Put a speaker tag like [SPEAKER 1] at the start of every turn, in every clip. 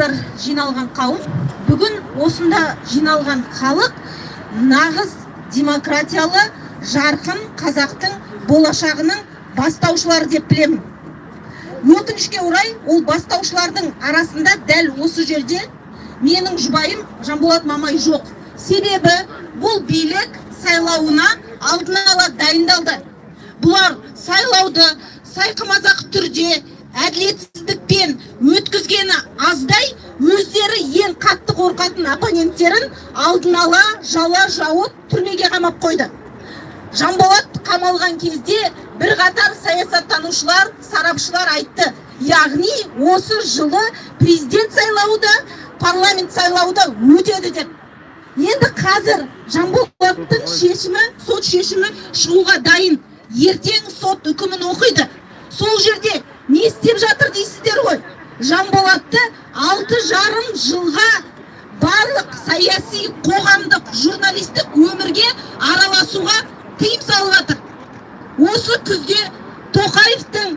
[SPEAKER 1] армысыздар жиналған қауым. Бүгін осында жиналған халық нағыз демократиялы жарқын қазақтың болашағының бастаушылары деп білемін. Өкінішке орай ол бастаушылардың арасында дәл осы жерде менің жұбайым жанболат мамай жоқ. Себебі бұл билік сайлауына алдын ала дайындалды. Бұлар сайлауды сайқымазақ түрде әділетсіздікпен өткізгені аздай өздері ең қатты қорқатын оппоненттерін алдын ала жала жауып түрмеге қамап қойды. Жанболат қамалған кезде бірқатар саясаттанушылар сарапшылар айтты. Яғни осы жылы президент сайлауы да парламент сайлауы да өтеді деп. Енді қазір жанболаттың шешімі сот шешімі шығуға дайын. Ертең сот үкімін оқиды. Сол жерде не істеп жатыр дейсіздер ғой. Жанболатты алты жарым жылға барлық саяси қоғамдық журналистік өмірге араласуға тыйым салып жатыр. Осы күзде тоқаевтың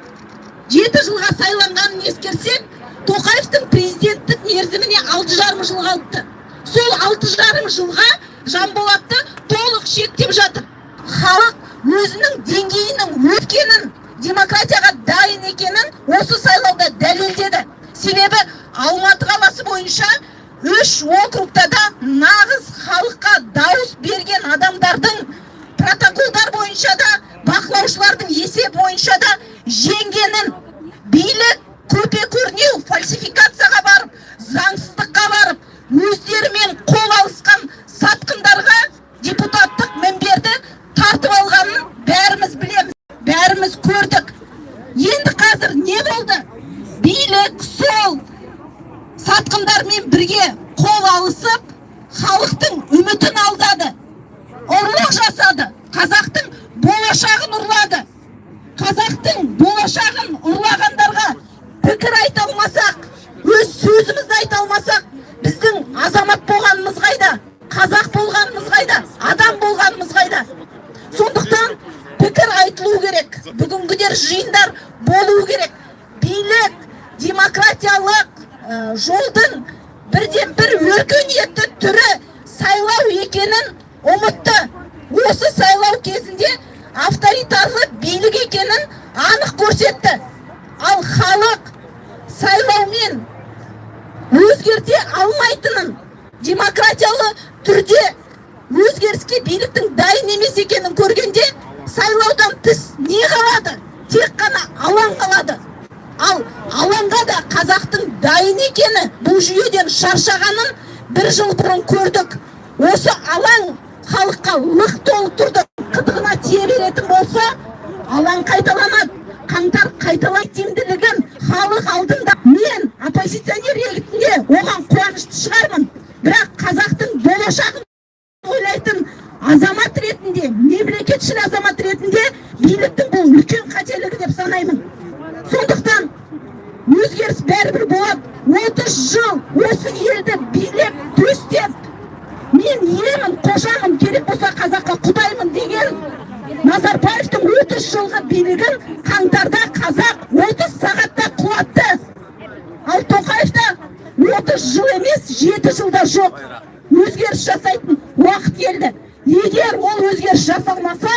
[SPEAKER 1] жеті жылға сайланғанын ескерсек тоқаевтың президенттік мерзіміне алты жарым жыл қалыпты. Сол алты жарым жылға жанболатты толық шектеп жатыр. Халық өзінің деңгейінің өткенін демократияға дайын екенін осы сайлауда дәлелдеді. Себебі алматы қаласы бойынша үш округта да нағыз халыққа дауыс берген адамдардың протоколдар бойынша да бақылаушылардың есебі бойынша да жеңгенін. Билік көпе көрнеу фальсификацияға барып заңсыздыққа барып өздерімен қол алысқан сатқындарға депутаттық мінберді тартып алғанын бәріміз білеміз бәріміз көрдік енді қазір не болды билік сол сатқындармен бірге қол алысып халықтың үмітін алдады ұрлық жасады қазақтың болашағын ұрлады. Қазақтың болашағын ұрлағандарға пікір айта алмасақ өз сөзімізді айта алмасақ біздің азамат болғанымыз қайда қазақ болғанымыз қайда адам болғанымыз қайда сондықтан пікір айтылу керек бүгінгідер жиындар болу керек билік демократиялық ә, жолдың бірден бір өркениетті түрі сайлау екенін ұмытты осы сайлау кезінде авторитарлы билік екенін анық көрсетті. Ал халық сайлаумен өзгерте алмайтынын демократиялы түрде өзгеріске биліктің дайын емес екенін көргенде сайлаудан тыс не қалады? Тек қана алаң қалады. Ал алаңға да қазақтың дайын екені бұл жүйеден шаршағанын бір жыл бұрын көрдік. Осы алаң лық толы тұрды. Қытығына тие беретін болса алаң қайталанады қаңтар қайталайды тиімділігін халық алдында. Мен оппозиционер ретінде оған қуанышты шығармын. Бірақ қазақтың болашағын ойлайтын азамат ретінде мемлекетшіл азамат ретінде биліктің бұл үлкен қателігі деп санаймын. Сондықтан өзгеріс бәрібір болады. Отыз жыл осы елді билеп төстеп мен иемін қожамын керек болса қазаққа құдаймын деген назарбаевтың отыз жылғы билігін қаңтарда қазақ отыз сағатта құлатты ал тоқаевта отыз жыл емес жеті жылда жоқ. Өзгеріс жасайтын уақыт келді. Егер ол өзгеріс жасалмаса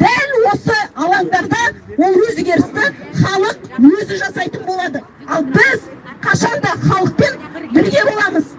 [SPEAKER 1] дәл осы алаңдарда ол өзгерісті халық өзі жасайтын болады. Ал біз қашанда халықпен бірге боламыз.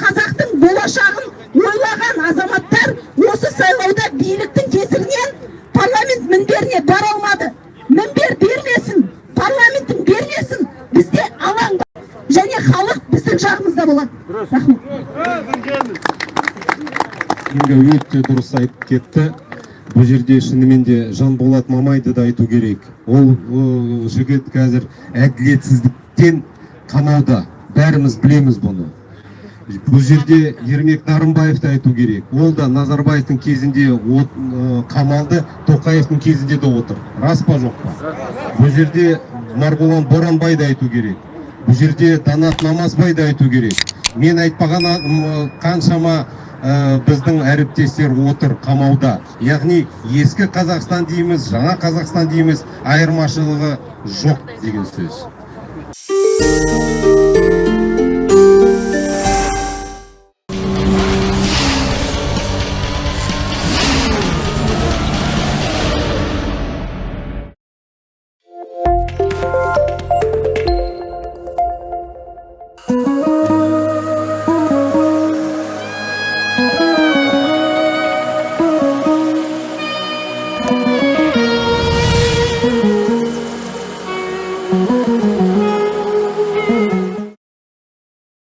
[SPEAKER 1] Қазақтың болашағын ойлаған азаматтар осы сайлауда биліктің кесірінен парламент мінберіне бара алмады. Мінбер бермесін парламентің бермесін бізде алаң бар. Және халық біздің жағымызда болады рахмет.
[SPEAKER 2] Өте дұрыс айтып кетті. Бұл жерде шынымен де жанболат мамайды да айту керек. Ол, ол жігіт қазір әділетсіздіктен қанауда бәріміз білеміз бұны. Бұл жерде ермек нарымбаевты айту керек. Ол да назарбаевтың кезінде от, э, қамалды тоқаевтың кезінде де отыр. Рас па жоқ па? Бұл жерде марғұлан боранбайды айту керек. Бұл жерде данат намазбайды айту керек. Мен айтпаған қаншама ә, біздің әріптестер отыр қамауда. Яғни ескі қазақстан дейміз жаңа қазақстан дейміз айырмашылығы жоқ деген сөз.